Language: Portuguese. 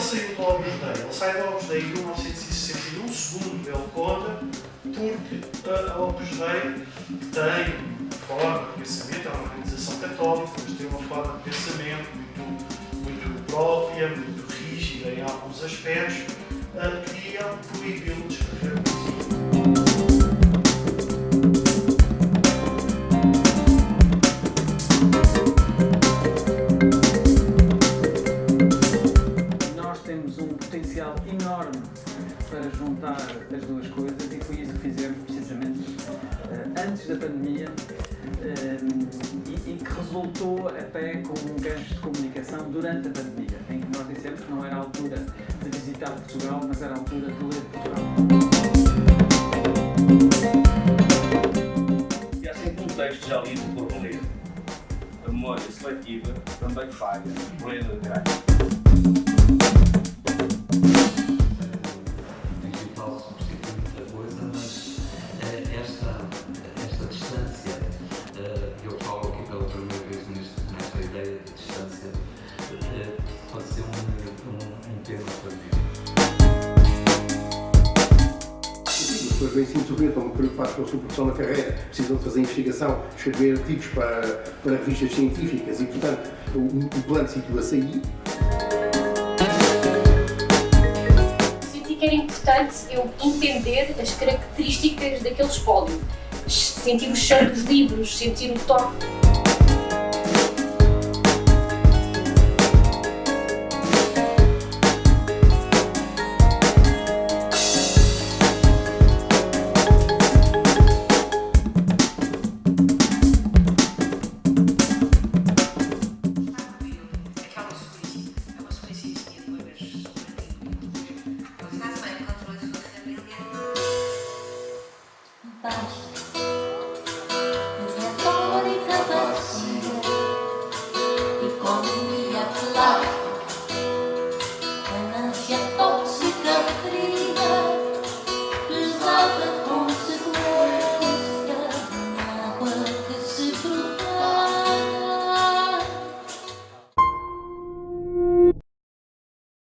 Opus Dei. Ele sai do Opus Dei em 1961, segundo ele conta, porque a Opus Dei tem forma de pensamento, é uma organização católica, mas tem uma forma de pensamento muito, muito própria, muito rígida em alguns aspectos, que queria proibi-lo de escrever potencial enorme para juntar as duas coisas e foi isso que fizemos precisamente eh, antes da pandemia eh, e, que resultou até com um gancho de comunicação durante a pandemia, em que nós dissemos que não era a altura de visitar Portugal, mas era a altura de ler Portugal. E há sempre um texto já lido por ler. A memória seletiva também falha, plena de graça. Pessoas vêm sim sofrer, estão preocupadas com a sua produção na carreira, precisam de fazer investigação, escrever artigos para, para revistas científicas e, portanto, o, o plano situa-se aí. Senti que era importante eu entender as características daquele espólio, sentir o cheiro dos livros, sentir o toque Дальше.